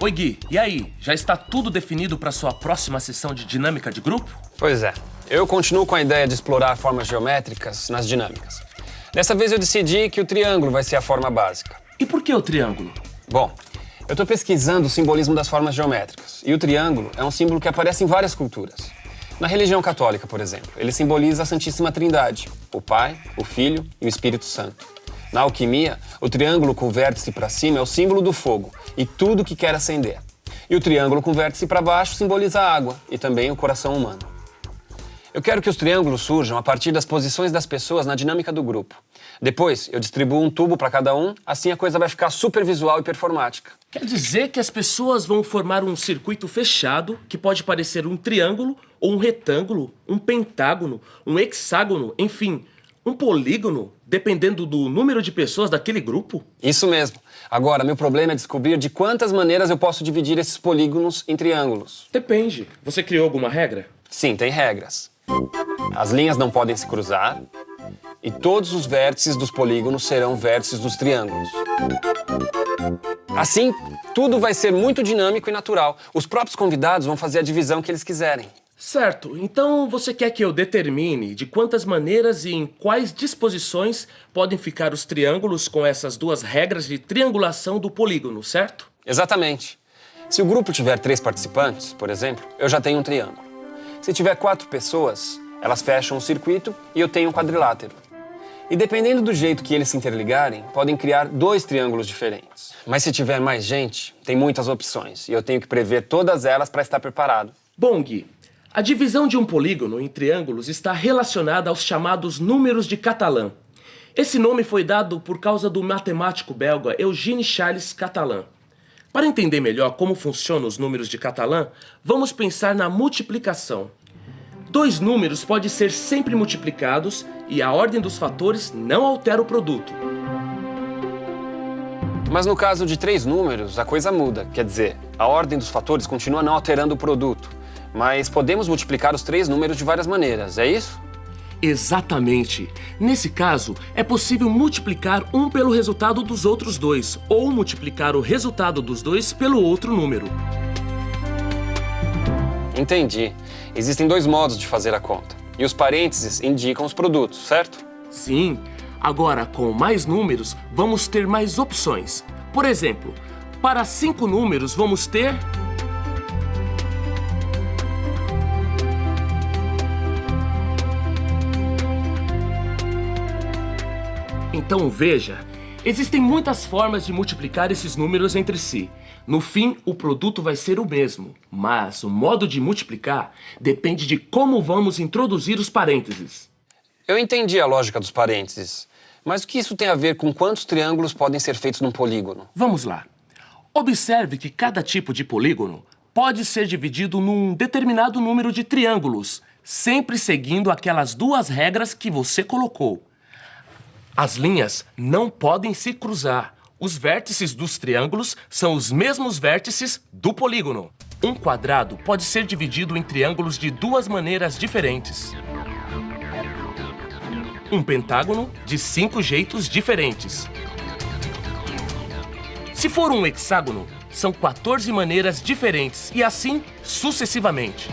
Oi, Gui. E aí? Já está tudo definido para sua próxima sessão de dinâmica de grupo? Pois é. Eu continuo com a ideia de explorar formas geométricas nas dinâmicas. Dessa vez eu decidi que o triângulo vai ser a forma básica. E por que o triângulo? Bom, eu estou pesquisando o simbolismo das formas geométricas. E o triângulo é um símbolo que aparece em várias culturas. Na religião católica, por exemplo, ele simboliza a Santíssima Trindade, o Pai, o Filho e o Espírito Santo. Na alquimia, o triângulo com vértice para cima é o símbolo do fogo e tudo que quer acender. E o triângulo com vértice para baixo simboliza a água e também o coração humano. Eu quero que os triângulos surjam a partir das posições das pessoas na dinâmica do grupo. Depois, eu distribuo um tubo para cada um, assim a coisa vai ficar super visual e performática. Quer dizer que as pessoas vão formar um circuito fechado que pode parecer um triângulo ou um retângulo, um pentágono, um hexágono, enfim, um polígono, dependendo do número de pessoas daquele grupo? Isso mesmo. Agora, meu problema é descobrir de quantas maneiras eu posso dividir esses polígonos em triângulos. Depende. Você criou alguma regra? Sim, tem regras. As linhas não podem se cruzar e todos os vértices dos polígonos serão vértices dos triângulos. Assim, tudo vai ser muito dinâmico e natural. Os próprios convidados vão fazer a divisão que eles quiserem. Certo, então você quer que eu determine de quantas maneiras e em quais disposições podem ficar os triângulos com essas duas regras de triangulação do polígono, certo? Exatamente. Se o grupo tiver três participantes, por exemplo, eu já tenho um triângulo. Se tiver quatro pessoas, elas fecham um circuito e eu tenho um quadrilátero. E dependendo do jeito que eles se interligarem, podem criar dois triângulos diferentes. Mas se tiver mais gente, tem muitas opções e eu tenho que prever todas elas para estar preparado. Bom, Gui, a divisão de um polígono em triângulos está relacionada aos chamados números de Catalan. Esse nome foi dado por causa do matemático belga Eugène Charles Catalan. Para entender melhor como funcionam os números de Catalan, vamos pensar na multiplicação. Dois números podem ser sempre multiplicados e a ordem dos fatores não altera o produto. Mas no caso de três números, a coisa muda. Quer dizer, a ordem dos fatores continua não alterando o produto. Mas podemos multiplicar os três números de várias maneiras, é isso? Exatamente. Nesse caso, é possível multiplicar um pelo resultado dos outros dois, ou multiplicar o resultado dos dois pelo outro número. Entendi. Existem dois modos de fazer a conta. E os parênteses indicam os produtos, certo? Sim. Agora, com mais números, vamos ter mais opções. Por exemplo, para cinco números, vamos ter... Então veja, existem muitas formas de multiplicar esses números entre si. No fim, o produto vai ser o mesmo, mas o modo de multiplicar depende de como vamos introduzir os parênteses. Eu entendi a lógica dos parênteses, mas o que isso tem a ver com quantos triângulos podem ser feitos num polígono? Vamos lá. Observe que cada tipo de polígono pode ser dividido num determinado número de triângulos, sempre seguindo aquelas duas regras que você colocou. As linhas não podem se cruzar. Os vértices dos triângulos são os mesmos vértices do polígono. Um quadrado pode ser dividido em triângulos de duas maneiras diferentes. Um pentágono de cinco jeitos diferentes. Se for um hexágono, são 14 maneiras diferentes e assim sucessivamente.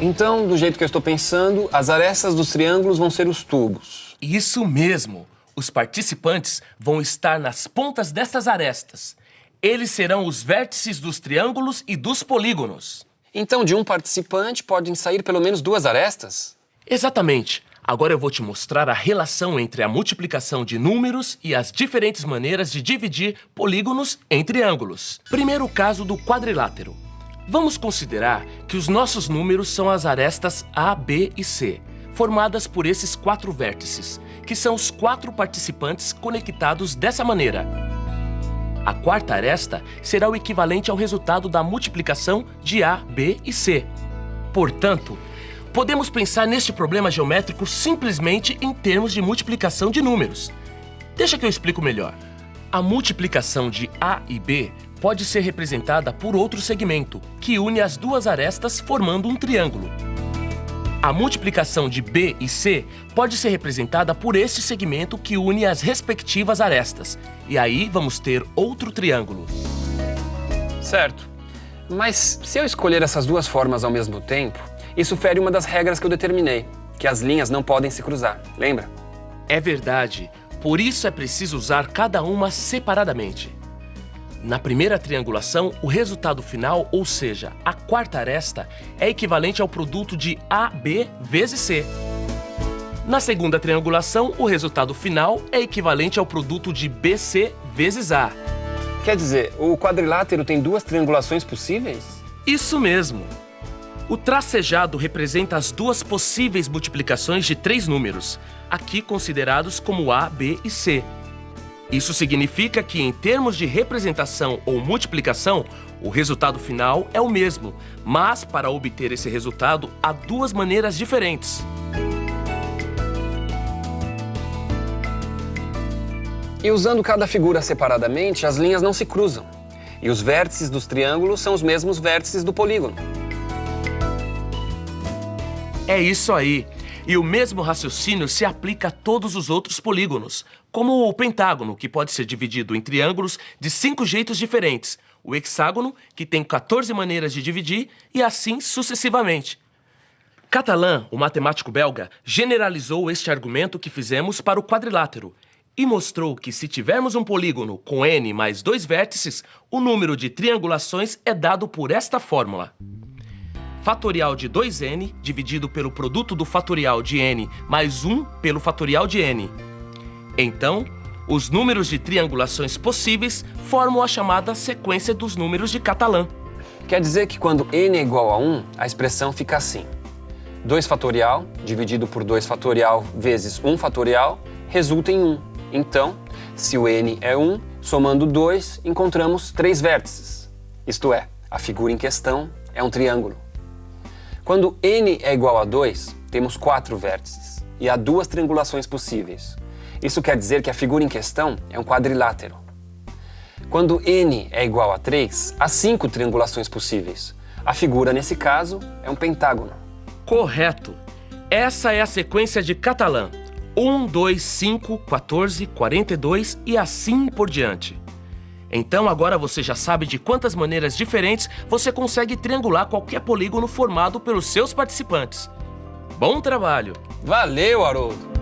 Então, do jeito que eu estou pensando, as arestas dos triângulos vão ser os tubos. Isso mesmo! Os participantes vão estar nas pontas dessas arestas. Eles serão os vértices dos triângulos e dos polígonos. Então, de um participante podem sair pelo menos duas arestas? Exatamente. Agora eu vou te mostrar a relação entre a multiplicação de números e as diferentes maneiras de dividir polígonos em triângulos. Primeiro o caso do quadrilátero. Vamos considerar que os nossos números são as arestas A, B e C, formadas por esses quatro vértices, que são os quatro participantes conectados dessa maneira. A quarta aresta será o equivalente ao resultado da multiplicação de A, B e C. Portanto, podemos pensar neste problema geométrico simplesmente em termos de multiplicação de números. Deixa que eu explico melhor. A multiplicação de A e B pode ser representada por outro segmento, que une as duas arestas formando um triângulo. A multiplicação de B e C pode ser representada por este segmento que une as respectivas arestas. E aí vamos ter outro triângulo. Certo. Mas se eu escolher essas duas formas ao mesmo tempo, isso fere uma das regras que eu determinei, que as linhas não podem se cruzar, lembra? É verdade. Por isso é preciso usar cada uma separadamente. Na primeira triangulação, o resultado final, ou seja, a quarta aresta, é equivalente ao produto de AB vezes C. Na segunda triangulação, o resultado final é equivalente ao produto de BC vezes A. Quer dizer, o quadrilátero tem duas triangulações possíveis? Isso mesmo. O tracejado representa as duas possíveis multiplicações de três números, aqui considerados como A, B e C. Isso significa que, em termos de representação ou multiplicação, o resultado final é o mesmo, mas para obter esse resultado há duas maneiras diferentes. E usando cada figura separadamente, as linhas não se cruzam. E os vértices dos triângulos são os mesmos vértices do polígono. É isso aí. E o mesmo raciocínio se aplica a todos os outros polígonos, como o pentágono, que pode ser dividido em triângulos de cinco jeitos diferentes, o hexágono, que tem 14 maneiras de dividir, e assim sucessivamente. Catalan, o matemático belga, generalizou este argumento que fizemos para o quadrilátero e mostrou que se tivermos um polígono com n mais dois vértices, o número de triangulações é dado por esta fórmula fatorial de 2n dividido pelo produto do fatorial de n mais 1 pelo fatorial de n. Então, os números de triangulações possíveis formam a chamada sequência dos números de Catalan. Quer dizer que quando n é igual a 1, a expressão fica assim. 2 fatorial dividido por 2 fatorial vezes 1 fatorial resulta em 1. Então, se o n é 1, somando 2, encontramos três vértices. Isto é, a figura em questão é um triângulo. Quando n é igual a 2, temos quatro vértices e há duas triangulações possíveis. Isso quer dizer que a figura em questão é um quadrilátero. Quando n é igual a 3, há cinco triangulações possíveis. A figura, nesse caso, é um pentágono. Correto. Essa é a sequência de Catalan. 1, 2, 5, 14, 42 e assim por diante. Então agora você já sabe de quantas maneiras diferentes você consegue triangular qualquer polígono formado pelos seus participantes. Bom trabalho! Valeu, Haroldo!